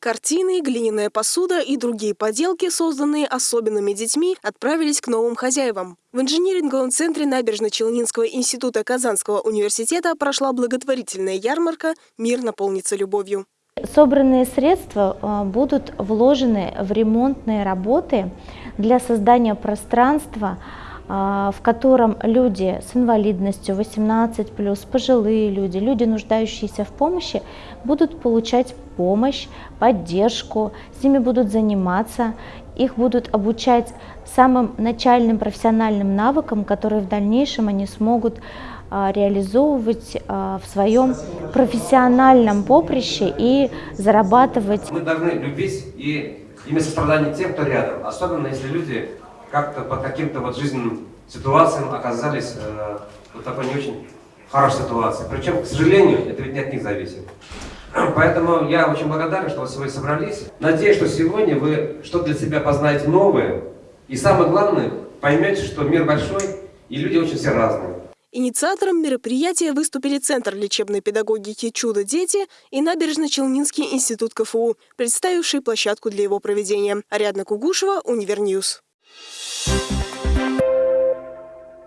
Картины, глиняная посуда и другие поделки, созданные особенными детьми, отправились к новым хозяевам. В инжиниринговом центре Набережно-Челнинского института Казанского университета прошла благотворительная ярмарка «Мир наполнится любовью». Собранные средства а, будут вложены в ремонтные работы для создания пространства, в котором люди с инвалидностью 18+, пожилые люди, люди, нуждающиеся в помощи, будут получать помощь, поддержку, с ними будут заниматься, их будут обучать самым начальным профессиональным навыкам, которые в дальнейшем они смогут а, реализовывать а, в своем профессиональном поприще и зарабатывать. Мы должны любить и иметь сострадание тем, кто рядом, особенно если люди как-то по каким-то вот жизненным ситуациям оказались э, в такой не очень хорошей ситуации. Причем, к сожалению, это ведь не от них зависит. Поэтому я очень благодарен, что вы сегодня собрались. Надеюсь, что сегодня вы что-то для себя познаете новое. И самое главное, поймете, что мир большой, и люди очень все разные. Инициатором мероприятия выступили Центр лечебной педагогики «Чудо-дети» и Набережно-Челнинский институт КФУ, представивший площадку для его проведения. Ариадна Кугушева, Univernews. Thank you.